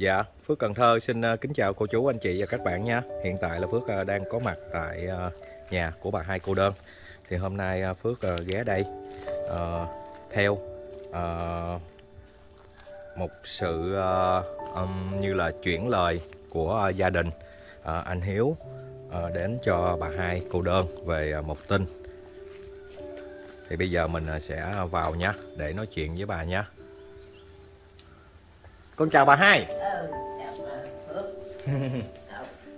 Dạ, Phước Cần Thơ xin ờ, kính chào cô chú, anh chị và các bạn nha. Hiện tại là Phước ờ, đang có mặt tại ờ, nhà của bà hai cô đơn. Thì hôm nay Phước ghé đây uh, theo uh, một sự uh, um, như là chuyển lời của gia đình anh Hiếu đến cho bà hai cô đơn về một tin. Thì bây giờ mình sẽ vào nha để nói chuyện với bà nha. Con chào bà hai. ừ chào bà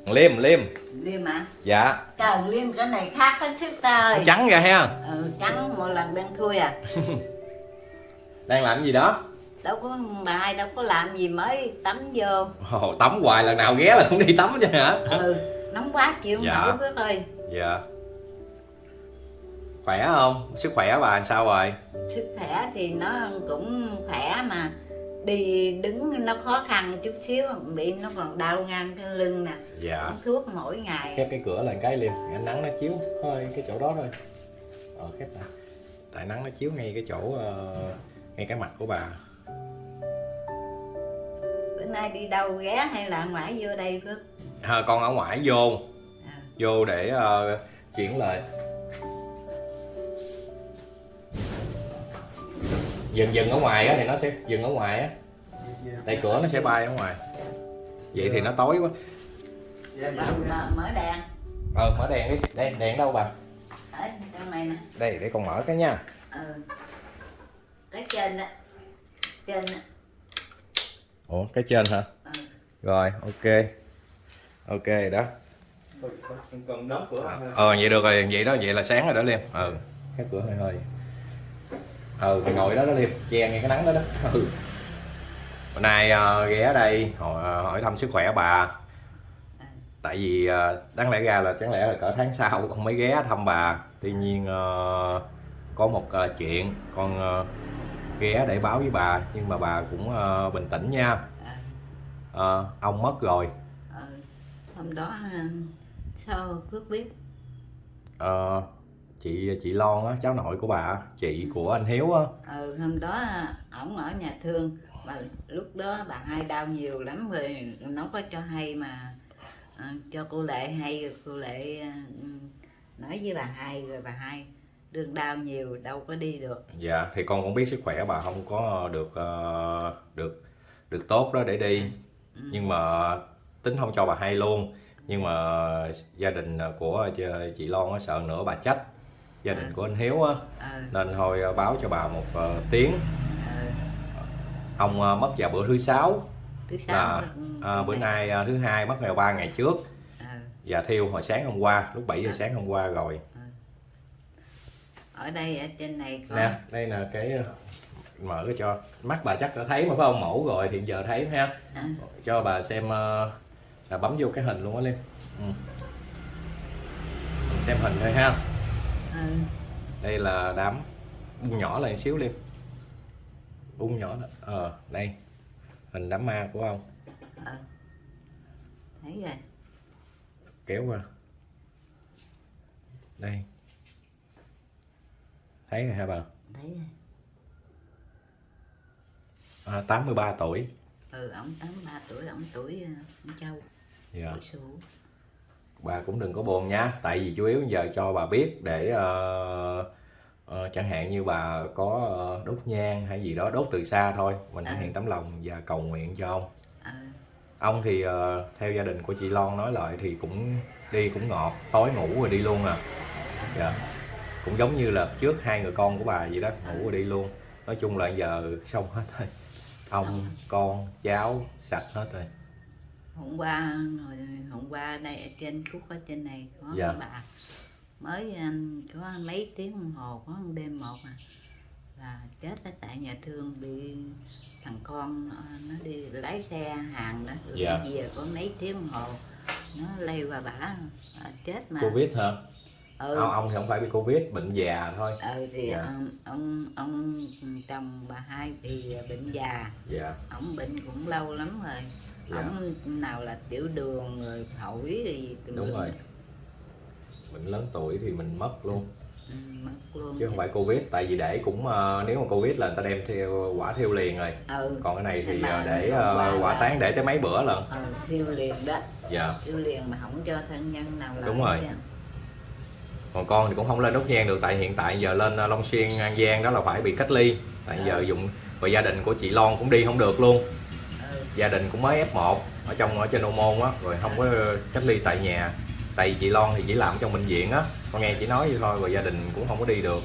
Liêm, Liêm. liêm à Dạ, trời liêm cái này khác hết sức ta ơi trắng ra ha. ừ trắng một lần đang thui à Đang làm cái gì đó? đâu có bà hai đâu có làm gì mới tắm vô Ồ, tắm hoài lần nào ghé là không đi tắm chứ hả? ừ nóng quá chịu không Dạ. nổi Phước ơi Dạ. Khỏe không? Sức khỏe bà làm sao rồi? sức khỏe thì nó cũng khỏe mà đi đứng nó khó khăn chút xíu bị nó còn đau ngang cái lưng nè Dạ. uống thuốc mỗi ngày Khép cái cửa lên cái Liêm, ánh nắng nó chiếu hơi cái chỗ đó thôi. Ờ, khép lại. Tại nắng nó chiếu ngay cái chỗ ờ, ngay cái mặt của bà. bữa nay đi đâu ghé hay là ngoại vô đây Phước À, con ở ngoài vô, à, vô để ờ, chuyển lời. Dừng dừng ở ngoài á thì nó sẽ dừng ở ngoài á. Tại cửa nó sẽ bay ở ngoài. Vậy thì nó tối quá. mở, mở, đèn Ờ mở đèn đi. Đây đèn đâu bà? ở trong này nè Đây để con mở cái nha. ừ cái trên á trên á Ủa cái trên hả? ừ. Rồi ok. Ok đó. còn đóng cửa Ờ vậy được rồi, vậy đó vậy là sáng rồi đó Liêm. Ừ. Khép cửa hơi hơi. Ừ mày ngồi đó đó Liêm, che ngay cái nắng đó đó. Ừ. Bữa nay ờ, ghé đây hỏi, hỏi thăm sức khỏe bà. Tại vì ờ, đáng lẽ ra là chẳng lẽ là cỡ tháng sau con mới ghé thăm bà. Tuy nhiên ờ, có một ờ, chuyện con ờ, ghé để báo với bà nhưng mà bà cũng ờ, bình tĩnh nha. Ờ, ông mất rồi. hôm đó sao Phước biết Ờ, chị chị Lon á, cháu nội của bà, chị của anh Hiếu á. ừ hôm đó ổng ở nhà thương mà lúc đó bà hai đau nhiều lắm rồi nó có cho hay mà à, cho cô lệ hay rồi cô lệ à, nói với bà hai rồi bà hai đương đau nhiều đâu có đi được Dạ, thì con cũng biết sức khỏe bà không có được ờ, được được tốt đó để đi. ừ. Nhưng mà tính không cho bà hay luôn. Nhưng mà gia đình của chị- Lon sợ nữa bà trách gia đình Ừ. của anh Hiếu á. Ừ. nên thôi ờ, báo cho bà một tiếng. Ông mất vào bữa thứ sáu. Thứ sáu là ừ, bữa nay thứ hai mất ngày ba ngày trước. Và thiêu hồi sáng hôm qua lúc 7 giờ sáng hôm qua rồi. ở đây ở trên này có nè đây là cái mở cái cho. Mắt bà chắc đã thấy mà phải không? Mẫu rồi thì giờ thấy ha. À, cho bà xem là bấm vô cái hình luôn á Liêm ừ. Xem hình thôi ha ừ. đây là đám bung nhỏ lên xíu Liêm bung nhỏ đó. ờ đây. Hình đám ma của ông. Ừ. thấy rồi. Kéo qua. Đây. Thấy rồi hả bà? Thấy rồi. À, 83 tuổi. Ừ ổng tám ba tuổi ổng tuổi uh, con châu. Dạ. tuổi bà cũng đừng có buồn nha. Tại vì chủ yếu giờ cho bà biết để ờ, ờ, chẳng hạn như bà có ờ, đốt nhang hay gì đó đốt từ xa thôi. Mình thể À. hiện tấm lòng và cầu nguyện cho ông. Ừ. ông thì ờ, theo gia đình của chị Lon nói lại thì cũng đi cũng ngọt tối ngủ rồi đi luôn à. Dạ. Cũng giống như là trước hai người con của bà vậy đó ngủ rồi đi luôn. Nói chung là giờ xong hết rồi. Ông. con cháu sạch hết rồi hôm qua hồi hôm qua đây ở trên khúc ở trên này có Dạ. bà mới um, có mấy tiếng đồng hồ có đêm một à là chết ở tại nhà thương bị thằng con ờ, nó đi lái xe hàng đó Dạ. về có mấy tiếng đồng hồ nó lây qua bả à, chết mà covid hả ừ. ông, ông thì không phải bị covid bệnh già thôi. Ừ thì Dạ. ông, ông ông chồng bà hai thì bệnh già. Dạ. Ông bệnh cũng lâu lắm rồi. Dạ. ông nào là tiểu đường rồi phổi thì đúng rồi. Mình lớn tuổi thì mình mất luôn. Ừ, mất luôn chứ không phải covid tại vì để cũng ờ, nếu mà covid là người ta đem theo quả thiêu liền rồi. Ừ. Còn cái này thì ờ, để qua quả là- tán để tới mấy bữa lần ừ, thiêu liền đó. Dạ. Thiêu liền mà không cho thân nhân nào làm Đúng rồi. Còn con thì cũng không lên đốt nhang được tại hiện tại giờ lên ờ, Long Xuyên An Giang đó là phải bị cách ly. Tại giờ dụng và gia đình của chị Lon cũng đi không được luôn. Ừ. gia đình cũng mới F1 ở trong ở trên Ô Môn á rồi không có cách ly tại nhà. Tại chị Lon thì chỉ làm trong bệnh viện á. Con nghe chị nói vậy thôi rồi gia đình cũng không có đi được.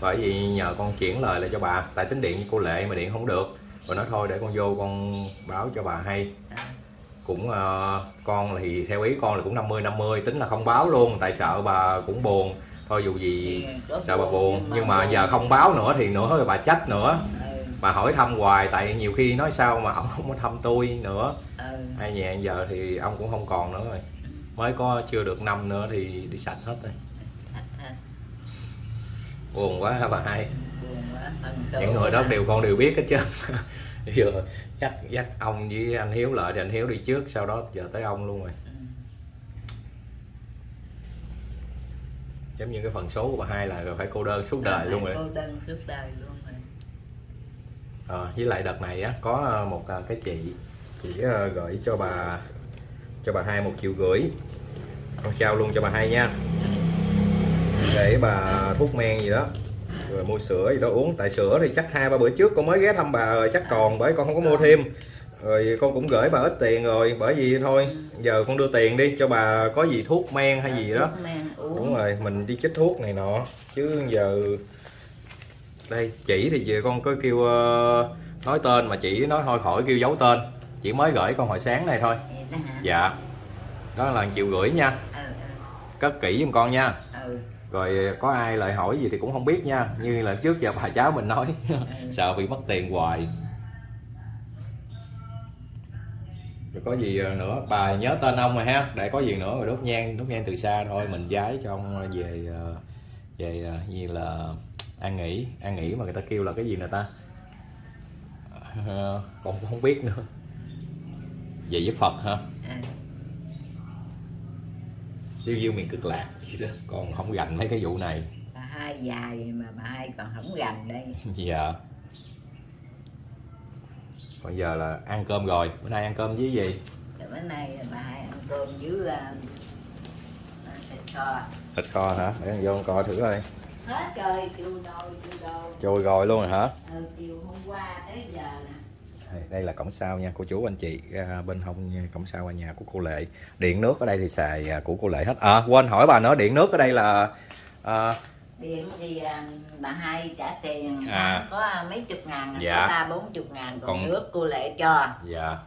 Bởi vì nhờ con chuyển lời lại cho bà tại tính điện với cô Lệ mà điện không được. Rồi nói thôi để con vô con báo cho bà hay. À, cũng ờ, con thì theo ý con là cũng 50 50 tính là không báo luôn tại sợ bà cũng buồn. Thôi dù gì sợ bà buồn nhưng mà giờ không báo nữa thì nữa rồi bà trách nữa. Ừ, bà hỏi thăm hoài tại nhiều khi nói sao mà ông không có thăm tôi nữa. Ừ. hai nhà giờ thì ông cũng không còn nữa rồi. Mới có chưa được năm nữa thì đi sạch hết rồi. Buồn quá hả bà hai? Những người đó đều con đều biết hết chứ giờ dắt dắt ông với anh hiếu lại thì anh hiếu đi trước sau đó giờ tới ông luôn rồi. Ừ. giống như cái phần số của bà hai là phải cô đơn suốt đời luôn rồi. cô đơn suốt đời luôn rồi. Ờ, với lại đợt này á có ờ, một ờ, cái chị chị ờ, gửi cho bà cho bà hai một triệu rưỡi. Con trao luôn cho bà hai nha. Để bà thuốc men gì đó rồi mua sữa gì đó uống. Tại sữa thì chắc hai ba bữa trước con mới ghé thăm bà rồi chắc còn bởi con không có mua thêm. Rồi con cũng gửi bà ít tiền rồi bởi vì thôi giờ con đưa tiền đi cho bà có gì thuốc men hay gì đó. đúng rồi mình đi chích thuốc này nọ. Chứ giờ đây chỉ thì giờ con có kêu ờ, nói tên mà chỉ nói thôi khỏi kêu giấu tên. Chỉ mới gửi con hồi sáng này thôi. Dạ. Đó là triệu gửi nha. Ừ cất kỹ giùm con nha. Ừ ừ rồi ờ, có ai lại hỏi gì thì cũng không biết nha. Như là trước giờ bà cháu mình nói sợ bị mất tiền hoài. Rồi có gì ờ, nữa? Bà nhớ tên ông rồi ha. Để có gì nữa rồi đốt nhang đốt nhang từ xa thôi. Mình giái cho ông ờ, về về gì như là an nghỉ an nghỉ mà người ta kêu là cái gì nè ta? Ờ, con cũng không biết nữa. Về với Phật ha tiêu diêu miền cực lạc. Con không gành mấy cái vụ này. Bà hai dài mà bà hai còn không gành đây. Dạ. Còn giờ là ăn cơm rồi. Bữa nay ăn cơm với gì? Rồi bữa nay bà hai ăn cơm với uh, thịt kho. Thịt kho hả? Để con vô con coi thử coi. Hết rồi chiều rồi chiều rồi. Trôi rồi luôn rồi hả? Ừ, chiều hôm qua tới giờ nè Đây- là cổng sau nha cô chú anh chị à, bên hông cổng sau nhà của cô lệ. Điện nước ở đây thì xài à, của cô lệ hết. À quên hỏi bà nữa điện nước ở đây là à, điện thì à, bà hai trả tiền À. có mấy chục ngàn Dạ. có ba bốn chục ngàn còn, Còn- nước cô lệ cho. Dạ.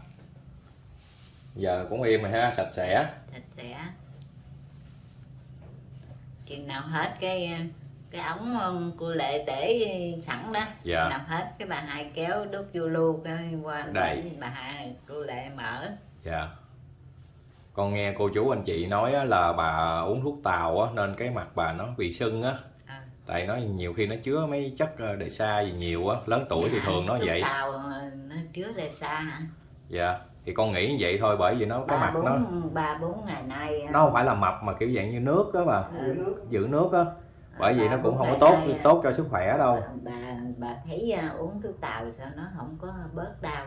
Giờ cũng im rồi ha sạch sẽ. Thịt sẽ. Chừng nào hết cái cái ống um, cô lệ để sẵn đó. Dạ. nào hết. Cái bà hai kéo đốt vô lưu cái qua Đây. để bà hai cô lệ mở. Dạ. Con nghe cô chú anh chị nói á, là bà uống thuốc tàu á, nên cái mặt bà nó bị sưng á. À. tại nó nhiều khi nó chứa mấy chất ờ, đề xa gì nhiều á lớn tuổi thì thường nó Thuốc vậy. tàu ờ, nó chứa đề xa hả? Dạ. Thì con nghĩ như vậy thôi bởi vì nó cái mặt nó ba bốn ngày nay nó không phải là mập mà kiểu dạng như nước đó bà. Ừ. giữ nước á bởi vì nó cũng không có tốt nay, tốt cho sức khỏe đâu. Bà bà thấy à, uống thuốc tàu sao? Nó không có bớt đau.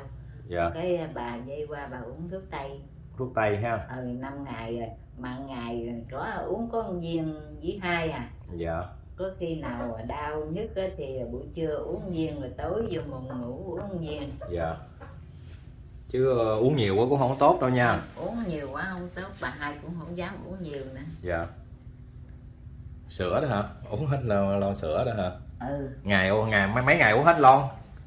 Dạ. Cái à, bà dây qua bà uống thuốc tây. Thuốc tây ha. Ừ năm ngày rồi mà ngày có uống có một viên với hai à. Dạ. Có khi nào đau nhất á thì buổi trưa uống viên rồi tối vô buồn ngủ uống viên. Dạ. Chứ ờ, uống nhiều quá cũng không tốt đâu nha. Uống nhiều quá không tốt bà hai cũng không dám uống nhiều nữa. Dạ sữa đó hả? Uống hết lon, lon sữa đó hả? Ừ. Ngày ngày mấy mấy ngày uống hết lon?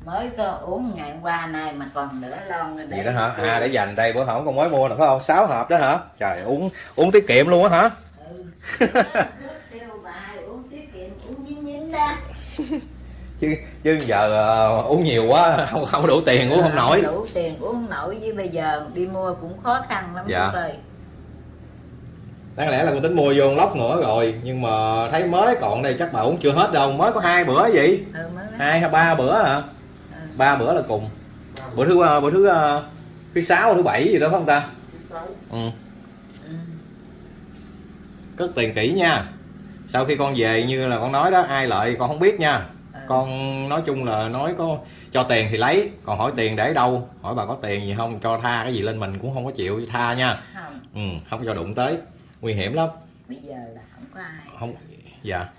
Mới có uống ngày hôm qua này mà còn nữa lon rồi gì đó hả? à để dành đây bữa hổm con mới mua nè phải không? Sáu hộp đó hả? Trời uống uống tiết kiệm luôn á hả? Ừ. Kêu bà hai uống tiết kiệm uống nhín nhín đó. Chứ chứ giờ ờ, uống nhiều quá không không đủ tiền uống không nổi. đủ tiền uống nổi với bây giờ đi mua cũng khó khăn lắm Dạ. Ơi đáng lẽ là con tính mua vô lốc nữa rồi nhưng mà thấy mới còn đây chắc bà uống chưa hết đâu. Mới có hai bữa gì ừ, hai hay ba bữa hả? Ừ. ba bữa là cùng. Bữa thứ ờ, bữa thứ ờ, thứ sáu thứ bảy gì đó phải không ta? Ừ. Ừ. cất tiền kỹ nha. Sau khi con về như là con nói đó ai lợi con không biết nha. Ừ. con nói chung là nói có cho tiền thì lấy còn hỏi tiền để đâu? Hỏi bà có tiền gì không? Cho tha cái gì lên mình cũng không có chịu tha nha. Không. Ừ, không cho đụng tới nguy hiểm lắm. Bây giờ là không có ai. Không dạ.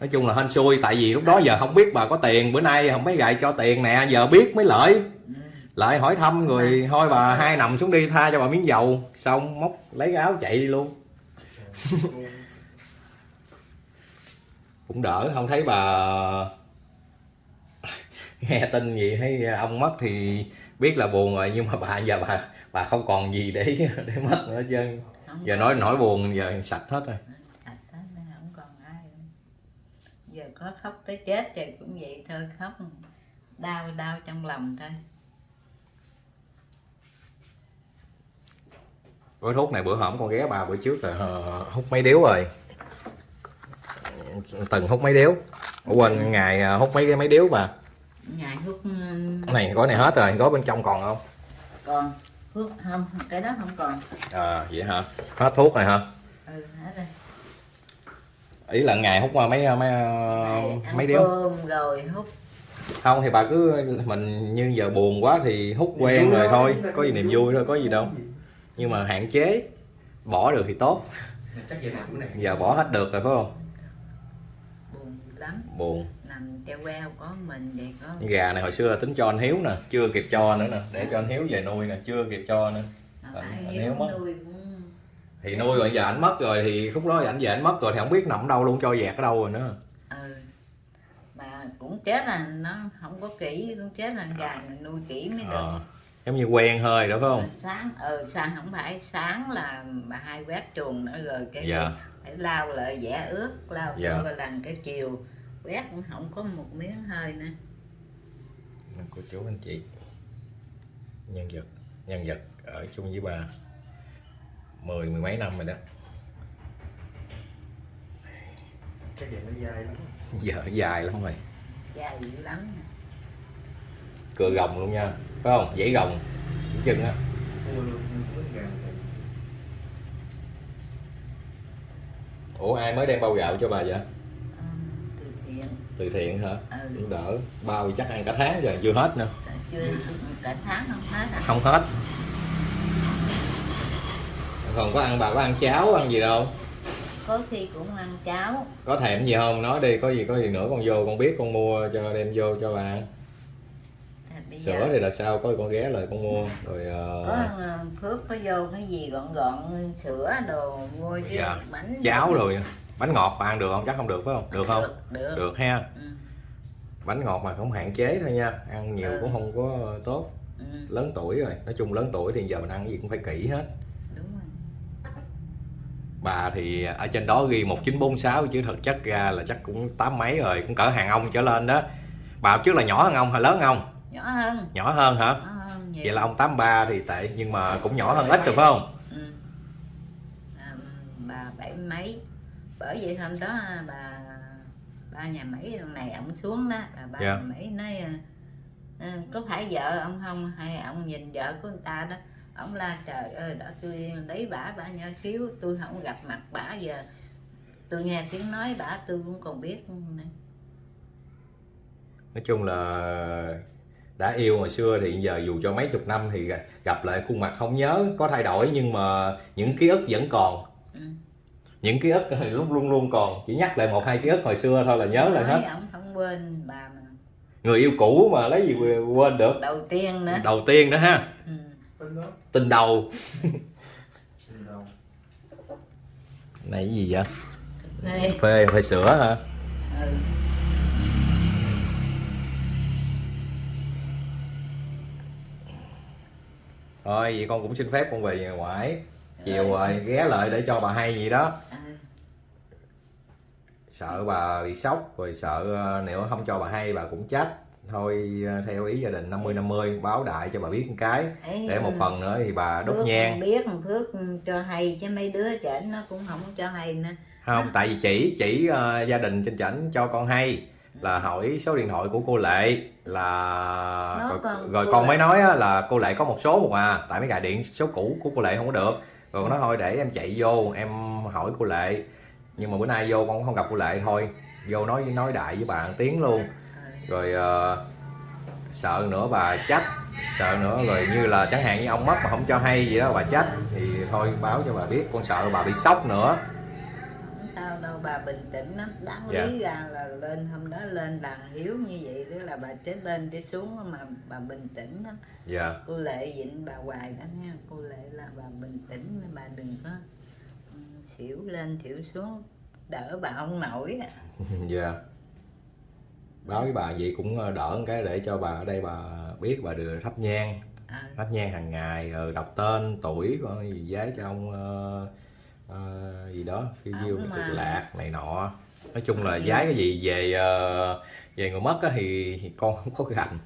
Nói chung là hên xui tại vì lúc đó giờ không biết bà có tiền. Bữa nay không mấy gài cho tiền nè giờ biết mới lợi. Ừ. lại hỏi thăm rồi thôi bà hai nằm xuống đi tha cho bà miếng dầu. Xong móc lấy cái áo chạy đi luôn. Cũng đỡ không thấy bà nghe tin gì thấy ông mất thì biết là buồn rồi nhưng mà bà giờ bà bà không còn gì để để mất nữa chứ giờ nói nỗi buồn giờ sạch hết rồi. Sạch hết nên không còn ai giờ có khóc tới chết thì cũng vậy thôi khóc đau đau trong lòng thôi. Gói thuốc này bữa hổm con ghé bà bữa trước là hút mấy điếu rồi. Từng hút mấy điếu. Ủa, quên ngày ờ, hút mấy mấy điếu bà? Ngày hút ừ, này gói này hết rồi gói bên trong còn không? Còn hút không cái đó không còn. À vậy hả? Hết thuốc này hả? Ừ hết rồi. Ý là ngày hút mấy mấy mấy, mấy điếu rồi hút. Không thì bà cứ mình như giờ buồn quá thì hút quen rồi thôi có gì niềm vui thôi có gì đâu. nhưng mà hạn chế bỏ được thì tốt. Chắc về này chỗ này. Giờ bỏ hết được rồi phải không? Buồn lắm. Buồn treo queo có mình vậy có gà này hồi xưa là tính cho anh hiếu nè chưa kịp cho nữa nè để cho anh hiếu về nuôi nè chưa kịp cho nữa. Mà Anh- anh hiếu mất. nuôi cũng thì nuôi rồi giờ anh mất rồi thì lúc đó ảnh về anh mất rồi thì không biết nằm đâu luôn cho dẹt ở đâu rồi nữa. Ừ. Mà cũng chết là nó không có kỹ cũng chết là gà mình nuôi kỹ mới được. Ờ, giống như quen hơi đó phải không? Sáng ừ sáng không phải sáng là bà hai quét chuồng nữa rồi cái dạ. phải lau lại vẽ ướt lau Dạ. dạ. lần cái chiều quét cũng không có một miếng hơi nữa. Cô chú anh chị nhân vật nhân vật ở chung với bà mười mười mấy năm rồi đó. Chắc về nó dai lắm. Giờ dài lắm rồi. Dài dữ lắm. Cựa gồng luôn nha phải không? Dãy gồng cái chân á. Ủa ai mới đem bao gạo cho bà vậy từ thiện hả? Ừ. Cũng đỡ. Bao chắc ăn cả tháng rồi chưa hết nữa. Chưa cả tháng không hết à? Không hết. Còn có ăn bà có ăn cháo ăn gì đâu? Có khi cũng ăn cháo. Có thèm gì không? Nói đi có gì có gì nữa con vô con biết con mua cho đem vô cho bà. Ăn À, bây sữa giờ thì đợt sau có con ghé lại con mua. Rồi có ờ, ờ, phước có vô cái gì gọn gọn sữa đồ mua chứ Dạ. bánh cháo rồi bánh ngọt bà ăn được không? Chắc không được phải không? Được không? Được được, được ha. Ừ, bánh ngọt mà không hạn chế thôi nha ăn nhiều Ừ. cũng không có tốt. Ừ, lớn tuổi rồi nói chung lớn tuổi thì giờ mình ăn cái gì cũng phải kỹ hết. Đúng rồi. Bà thì ở trên đó ghi 1946 chứ thực chất ra là chắc cũng tám mấy rồi cũng cỡ hàng ông trở lên đó. Bà trước là nhỏ hơn ông hay lớn ông? Nhỏ hơn. Nhỏ hơn hả? Nhỏ hơn vậy. Là ông 83 thì tệ nhưng mà cũng nhỏ hơn ít rồi phải không? Ừ. à, bà bảy mấy bởi vậy hôm đó bà ba nhà lần này ông xuống đó bà ba Dạ. nhà mấy nói à, à, có phải vợ ông không hay ông nhìn vợ của người ta đó ông la trời ơi đã tôi lấy bả bả nhỏ xíu tôi không gặp mặt bả giờ tôi nghe tiếng nói bả tôi cũng còn biết nói chung là đã yêu hồi xưa thì giờ dù cho mấy chục năm thì gặp lại khuôn mặt không nhớ có thay đổi nhưng mà những ký ức vẫn còn. Những ký ức thì lúc luôn luôn còn chỉ nhắc lại một hai ký ức hồi xưa thôi là nhớ lại hết. Ông không quên bà mà. Người yêu cũ mà lấy gì quên được? Đầu tiên nữa. Đầu tiên đó ha. Ừ. Tình đầu. Này cái gì vậy? Đây. phê phê sữa hả? Ừ. thôi vậy con cũng xin phép con về nhà ngoại chiều rồi ghé lại để cho bà hay gì đó. Ừ. sợ bà bị sốc rồi sợ ờ, nếu không cho bà hay bà cũng trách thôi ờ, theo ý gia đình 50 50 báo đại cho bà biết một cái. Ấy, để một phần nữa thì bà đốt Phước nhang. biết một Phước cho hay chứ mấy đứa trẻ nó cũng không cho hay nữa. Không tại vì chỉ chỉ ờ, gia đình trên chảnh cho con hay là hỏi số điện thoại của cô lệ là rồi, còn rồi con mới nói là cô lệ có một số một à tại mấy gà điện số cũ của cô lệ không có được rồi con nói thôi để em chạy vô em hỏi cô lệ. Nhưng mà bữa nay vô con cũng không gặp cô lệ thôi. Vô nói nói đại với bà một tiếng luôn. Rồi ờ, sợ nữa bà trách sợ nữa rồi như là chẳng hạn như ông mất mà không cho hay gì đó bà trách thì thôi báo cho bà biết con sợ bà bị sốc nữa sao đâu bà bình tĩnh lắm. Đáng Dạ. lý ra là lên hôm đó lên bà hiếu như vậy đó là bà chết lên chết xuống mà bà bình tĩnh lắm. Dạ. Cô lệ dịnh bà hoài đó nha. Cô lệ là bà bình tĩnh bà đừng có xỉu lên xỉu xuống. Đỡ bà không nổi á. dạ. Báo với bà vậy cũng ờ, đỡ một cái để cho bà ở đây bà biết bà được thắp nhang. Ờ, thắp nhang hàng ngày rồi đọc tên tuổi có gì giấy cho ông ờ, ờ, gì đó phiêu Ổng cực lạc này nọ. Nói chung là Ổng giái cái gì về ờ, về người mất á thì, thì con không có gành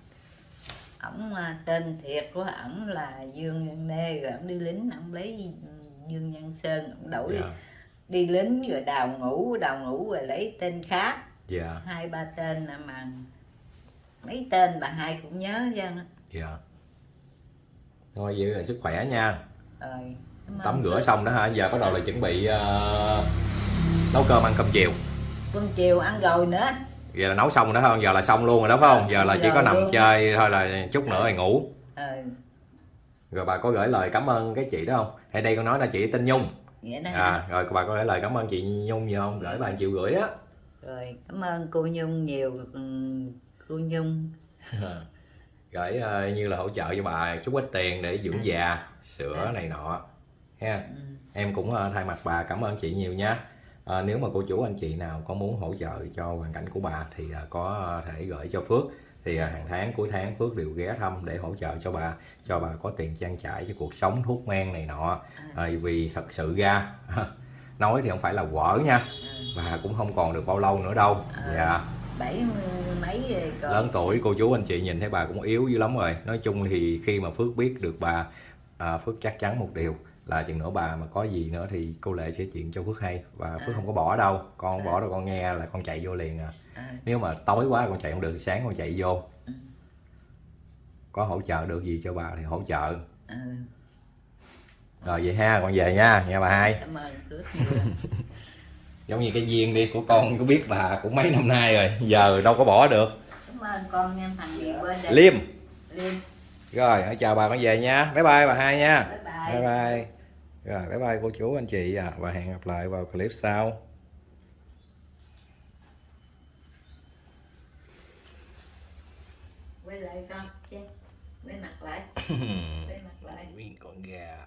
ổng à, tên thiệt của ổng là dương nhân nê rồi ổng đi lính ổng lấy dương nhân sơn ổng đổi dạ. đi lính rồi đào ngũ đào ngũ rồi lấy tên khác. Dạ. Hai ba tên à mà mấy tên bà hai cũng nhớ chứ. Dạ. Thôi vậy là sức khỏe nha. Rồi tắm rửa xong đó hả? Giờ bắt đầu là chuẩn bị ờ, nấu cơm ăn cơm chiều. Cơm chiều ăn rồi nữa. Giờ là nấu xong rồi đó không giờ là xong luôn rồi đó phải không? Giờ là chỉ có nằm luôn. chơi thôi là chút nữa rồi ngủ. Ờ rồi bà có gửi lời cảm ơn cái chị đó không? Hay đây con nói là chị tên nhung. À rồi bà có gửi lời cảm ơn chị nhung gì không? Gửi bà chịu gửi á. Rồi cảm ơn cô nhung nhiều ừ, cô nhung. Gửi ờ, như là hỗ trợ cho bà chút ít tiền để dưỡng già sữa này nọ ha. Ừ. em cũng ờ, thay mặt bà cảm ơn chị nhiều nha. Ờ, nếu mà cô chú anh chị nào có muốn hỗ trợ cho hoàn cảnh của bà thì ờ, có thể gửi cho Phước. Thì hàng tháng cuối tháng Phước đều ghé thăm để hỗ trợ cho bà cho bà có tiền trang trải cho cuộc sống thuốc men này nọ. Ờ, vì thật sự ra nói thì không phải là quở nha ừ. bà cũng không còn được bao lâu nữa đâu. Ờ. dạ. bảy mấy rồi còn. Lớn tuổi cô chú anh chị nhìn thấy bà cũng yếu dữ lắm rồi. Nói chung thì khi mà phước biết được bà à, phước chắc chắn một điều là chừng nữa bà mà có gì nữa thì cô lệ sẽ chuyện cho phước hay. Và phước À. không có bỏ đâu. Con không bỏ đâu con nghe là con chạy vô liền à. Ờ, nếu mà tối quá con chạy không được sáng con chạy vô. Ừ. có hỗ trợ được gì cho bà thì hỗ trợ. Ờ. rồi vậy ha con về nha. Nha bà hai. Cảm ơn giống như cái duyên đi của con có biết bà cũng mấy năm nay rồi. Giờ đâu có bỏ được. Cảm ơn con nha thằng liêm. Liêm. Rồi hãy chào bà con về nha. Bye bye bà hai nha. Bye bye, bye. bye. Rồi bye bye cô chú anh chị. À, và hẹn gặp lại vào clip sau. Quay lại con chứ. Quay mặt lại. Quay mặt lại. Nguyên con gà